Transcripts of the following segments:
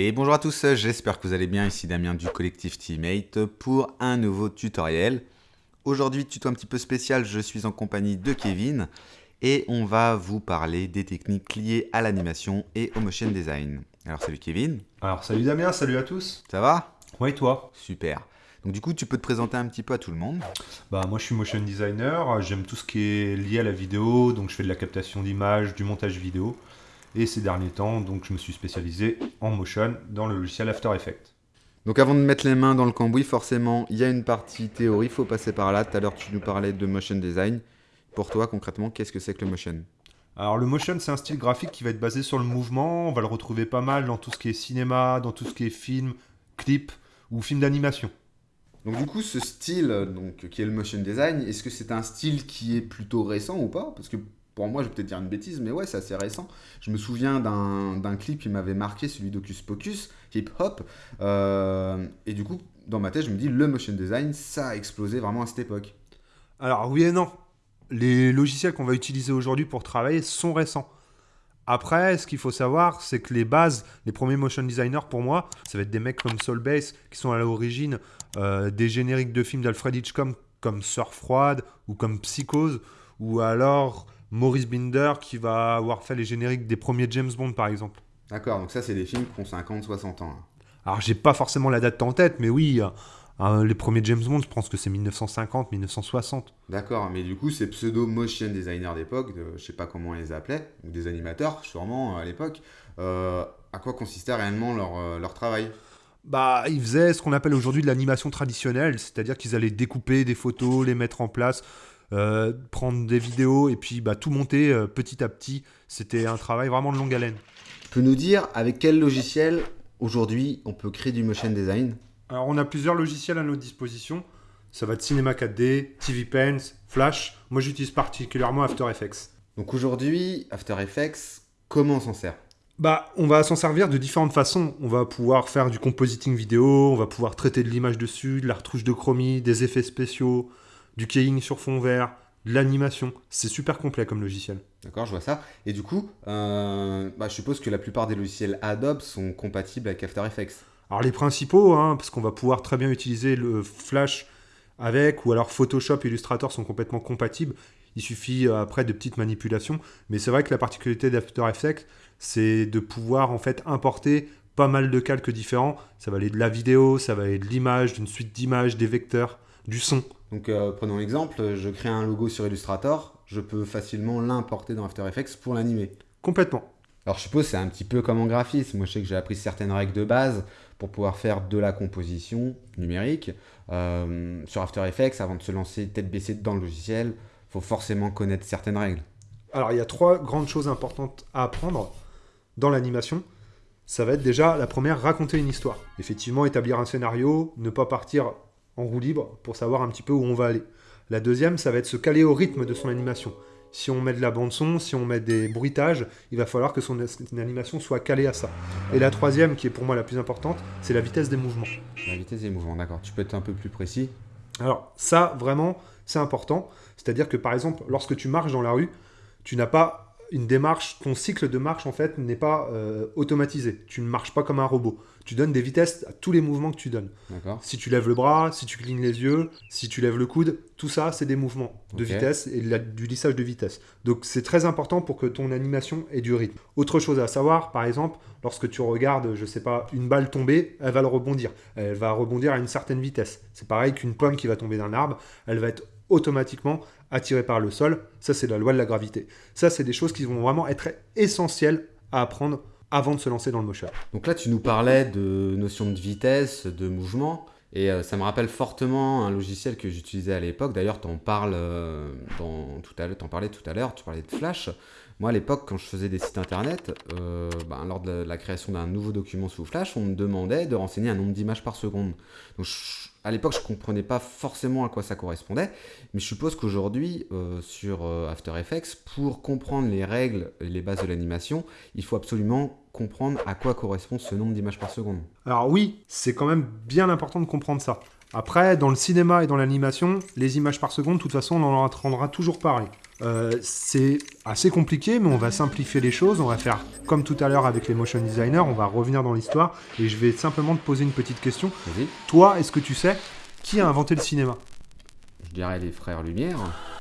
Et bonjour à tous, j'espère que vous allez bien, ici Damien du collectif Teammate pour un nouveau tutoriel. Aujourd'hui, tuto un petit peu spécial, je suis en compagnie de Kevin et on va vous parler des techniques liées à l'animation et au motion design. Alors salut Kevin. Alors salut Damien, salut à tous. Ça va? Ouais, toi? Super. Donc du coup, tu peux te présenter un petit peu à tout le monde? Bah moi je suis motion designer, j'aime tout ce qui est lié à la vidéo, donc je fais de la captation d'images, du montage vidéo. Et ces derniers temps, donc je me suis spécialisé en motion dans le logiciel After Effects. Donc avant de mettre les mains dans le cambouis, forcément, il y a une partie théorie, il faut passer par là. Tout à l'heure, tu nous parlais de motion design. Pour toi, concrètement, qu'est-ce que c'est que le motion? Alors le motion, c'est un style graphique qui va être basé sur le mouvement. On va le retrouver pas mal dans tout ce qui est cinéma, dans tout ce qui est film, clip ou film d'animation. Donc du coup, ce style donc, qui est le motion design, est-ce que c'est un style qui est plutôt récent ou pas? Parce que pour moi, je vais peut-être dire une bêtise, mais ouais, c'est assez récent. Je me souviens d'un clip qui m'avait marqué, celui d'Ocus Pocus, hip hop. Euh, et du coup, dans ma tête, je me dis, le motion design, ça a explosé vraiment à cette époque. Alors oui et non. Les logiciels qu'on va utiliser aujourd'hui pour travailler sont récents. Après, ce qu'il faut savoir, c'est que les bases, les premiers motion designers pour moi, ça va être des mecs comme Soulbase qui sont à l'origine euh, des génériques de films d'Alfred Hitchcock comme Surf Froide ou comme Psychose ou alors Maurice Binder qui va avoir fait les génériques des premiers James Bond par exemple. D'accord, donc ça c'est des films qui ont 50, 60 ans. Alors j'ai pas forcément la date en tête, mais oui, euh, les premiers James Bond, je pense que c'est 1950, 1960. D'accord, mais du coup ces pseudo motion designers d'époque, je sais pas comment on les appelait, ou des animateurs sûrement à l'époque, euh, à quoi consistait réellement leur, euh, leur travail? Bah, ils faisaient ce qu'on appelle aujourd'hui de l'animation traditionnelle, c'est-à-dire qu'ils allaient découper des photos, les mettre en place, euh, prendre des vidéos et puis bah, tout monter euh, petit à petit. C'était un travail vraiment de longue haleine. Tu peux nous dire avec quel logiciel aujourd'hui on peut créer du motion design? Alors on a plusieurs logiciels à notre disposition. Ça va de Cinema 4D, TV Pens, Flash. Moi j'utilise particulièrement After Effects. Donc aujourd'hui, After Effects, comment on s'en sert? Bah, on va s'en servir de différentes façons. On va pouvoir faire du compositing vidéo, on va pouvoir traiter de l'image dessus, de la retouche de chromie, des effets spéciaux, du keying sur fond vert, de l'animation. C'est super complet comme logiciel. D'accord, je vois ça. Et du coup, euh, bah, je suppose que la plupart des logiciels Adobe sont compatibles avec After Effects. Alors les principaux, hein, parce qu'on va pouvoir très bien utiliser le Flash avec, ou alors Photoshop et Illustrator sont complètement compatibles. Il suffit euh, après de petites manipulations. Mais c'est vrai que la particularité d'After Effects, c'est de pouvoir en fait importer pas mal de calques différents. Ça va aller de la vidéo, ça va aller de l'image, d'une suite d'images, des vecteurs, du son. Donc euh, prenons l'exemple, je crée un logo sur Illustrator, je peux facilement l'importer dans After Effects pour l'animer. Complètement. Alors je suppose c'est un petit peu comme en graphisme. Moi je sais que j'ai appris certaines règles de base pour pouvoir faire de la composition numérique. Euh, sur After Effects, avant de se lancer tête baissée dans le logiciel, il faut forcément connaître certaines règles. Alors il y a trois grandes choses importantes à apprendre dans l'animation. Ça va être déjà la première, raconter une histoire. Effectivement, établir un scénario, ne pas partir en roue libre pour savoir un petit peu où on va aller. La deuxième, ça va être se caler au rythme de son animation. Si on met de la bande son, si on met des bruitages, il va falloir que son animation soit calée à ça. Et la troisième, qui est pour moi la plus importante, c'est la vitesse des mouvements. La vitesse des mouvements, d'accord. Tu peux être un peu plus précis? Alors ça, vraiment, c'est important. C'est-à-dire que par exemple, lorsque tu marches dans la rue, tu n'as pas une démarche, ton cycle de marche en fait n'est pas euh, automatisé. Tu ne marches pas comme un robot. Tu donnes des vitesses à tous les mouvements que tu donnes. Si tu lèves le bras, si tu clignes les yeux, si tu lèves le coude, tout ça c'est des mouvements de vitesse et du lissage de vitesse. Donc c'est très important pour que ton animation ait du rythme. Autre chose à savoir, par exemple, lorsque tu regardes, je sais pas, une balle tomber, elle va le rebondir. Elle va rebondir à une certaine vitesse. C'est pareil qu'une pomme qui va tomber d'un arbre, elle va être automatiquement attiré par le sol. Ça, c'est la loi de la gravité. Ça, c'est des choses qui vont vraiment être essentielles à apprendre avant de se lancer dans le motion. Donc là, tu nous parlais de notion de vitesse, de mouvement. Et euh, ça me rappelle fortement un logiciel que j'utilisais à l'époque. D'ailleurs, tu en parles euh, parlais tout à l'heure, tu parlais de Flash. Moi, à l'époque, quand je faisais des sites internet, euh, ben, lors de la, création d'un nouveau document sous Flash, on me demandait de renseigner un nombre d'images par seconde. Donc, à l'époque, je ne comprenais pas forcément à quoi ça correspondait, mais je suppose qu'aujourd'hui, euh, sur euh, After Effects, pour comprendre les règles et les bases de l'animation, il faut absolument comprendre à quoi correspond ce nombre d'images par seconde. Alors oui, c'est quand même bien important de comprendre ça. Après, dans le cinéma et dans l'animation, les images par seconde, de toute façon, on en entendra toujours parler. Euh, c'est assez compliqué, mais on va simplifier les choses. On va faire comme tout à l'heure avec les motion designers, on va revenir dans l'histoire et je vais simplement te poser une petite question. Vas-y. Toi, est-ce que tu sais qui a inventé le cinéma? Je dirais les frères Lumière.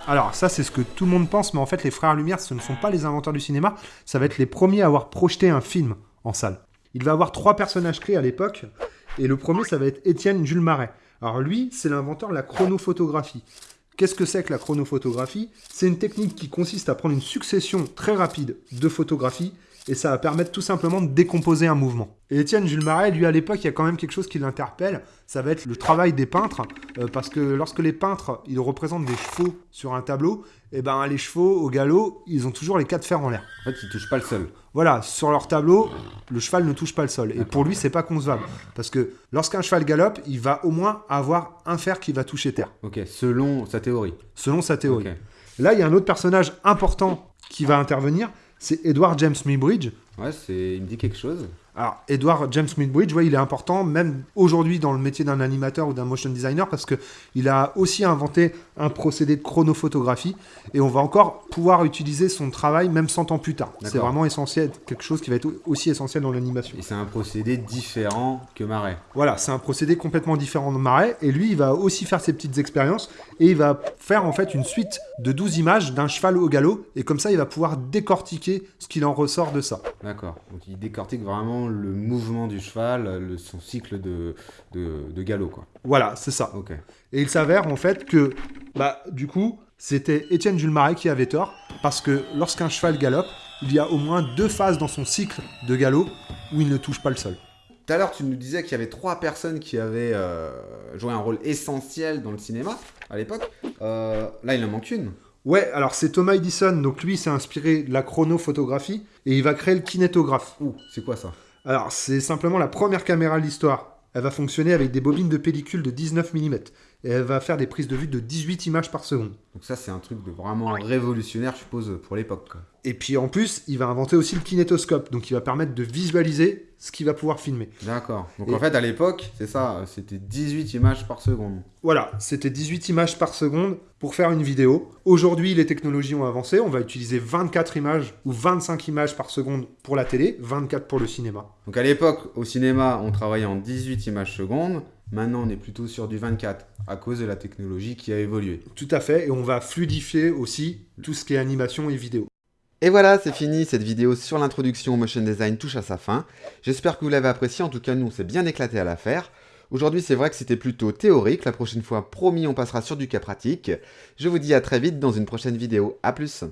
Alors ça, c'est ce que tout le monde pense, mais en fait, les frères Lumière, ce ne sont pas les inventeurs du cinéma, ça va être les premiers à avoir projeté un film en salle. Il va avoir trois personnages clés à l'époque, et le premier, ça va être Étienne Jules Marais. Alors lui, c'est l'inventeur de la chronophotographie. Qu'est-ce que c'est que la chronophotographie? C'est une technique qui consiste à prendre une succession très rapide de photographies et ça va permettre tout simplement de décomposer un mouvement. Et Étienne Jules Marais, lui à l'époque, il y a quand même quelque chose qui l'interpelle, ça va être le travail des peintres, euh, parce que lorsque les peintres, ils représentent des chevaux sur un tableau, et ben les chevaux au galop, ils ont toujours les quatre fers en l'air. En fait, ils touchent pas le sol. Voilà, sur leur tableau, le cheval ne touche pas le sol. Et pour lui, c'est pas concevable. Parce que lorsqu'un cheval galope, il va au moins avoir un fer qui va toucher terre, Ok, selon sa théorie. selon sa théorie. Là, il y a un autre personnage important qui va intervenir, c'est Edward James Muybridge. Ouais, c'est... il me dit quelque chose. Alors, Edward James Muybridge, ouais, il est important, même aujourd'hui dans le métier d'un animateur ou d'un motion designer, parce que il a aussi inventé un procédé de chronophotographie, et on va encore pouvoir utiliser son travail même 100 ans plus tard. C'est vraiment essentiel, quelque chose qui va être aussi essentiel dans l'animation. Et c'est un procédé différent que Marais. Voilà, c'est un procédé complètement différent de Marais, et lui, il va aussi faire ses petites expériences, et il va faire en fait une suite de 12 images d'un cheval au galop, et comme ça, il va pouvoir décortiquer ce qu'il en ressort de ça. D'accord. Donc il décortique vraiment le mouvement du cheval, le- son cycle de, de, de galop, quoi. Voilà, c'est ça. Ok. Et il s'avère en fait que, bah, du coup, c'était Étienne Jules Marais qui avait tort, parce que lorsqu'un cheval galope, il y a au moins deux phases dans son cycle de galop où il ne touche pas le sol. Tout à l'heure, tu nous disais qu'il y avait trois personnes qui avaient euh, joué un rôle essentiel dans le cinéma à l'époque. Euh, là, il en manque une. Ouais, alors c'est Thomas Edison, donc lui s'est inspiré de la chronophotographie, et il va créer le kinétographe. Ouh, c'est quoi ça? Alors, c'est simplement la première caméra de l'histoire. Elle va fonctionner avec des bobines de pellicule de 19 mm, et elle va faire des prises de vue de 18 images par seconde. Donc ça, c'est un truc de vraiment révolutionnaire, je suppose, pour l'époque. quoi. Et puis en plus, il va inventer aussi le kinétoscope, donc il va permettre de visualiser ce qu'il va pouvoir filmer. D'accord. Donc Et- en fait, à l'époque, c'est ça, c'était 18 images par seconde. Voilà, c'était 18 images par seconde pour faire une vidéo. Aujourd'hui, les technologies ont avancé, on va utiliser 24 images ou 25 images par seconde pour la télé, 24 pour le cinéma. Donc à l'époque, au cinéma, on travaillait en 18 images secondes. Maintenant, on est plutôt sur du 24 à cause de la technologie qui a évolué. Tout à fait, et on va fluidifier aussi tout ce qui est animation et vidéo. Et voilà, c'est fini, cette vidéo sur l'introduction au motion design touche à sa fin. J'espère que vous l'avez apprécié, en tout cas nous on s'est bien éclaté à la faire. Aujourd'hui c'est vrai que c'était plutôt théorique, la prochaine fois promis on passera sur du cas pratique. Je vous dis à très vite dans une prochaine vidéo, à plus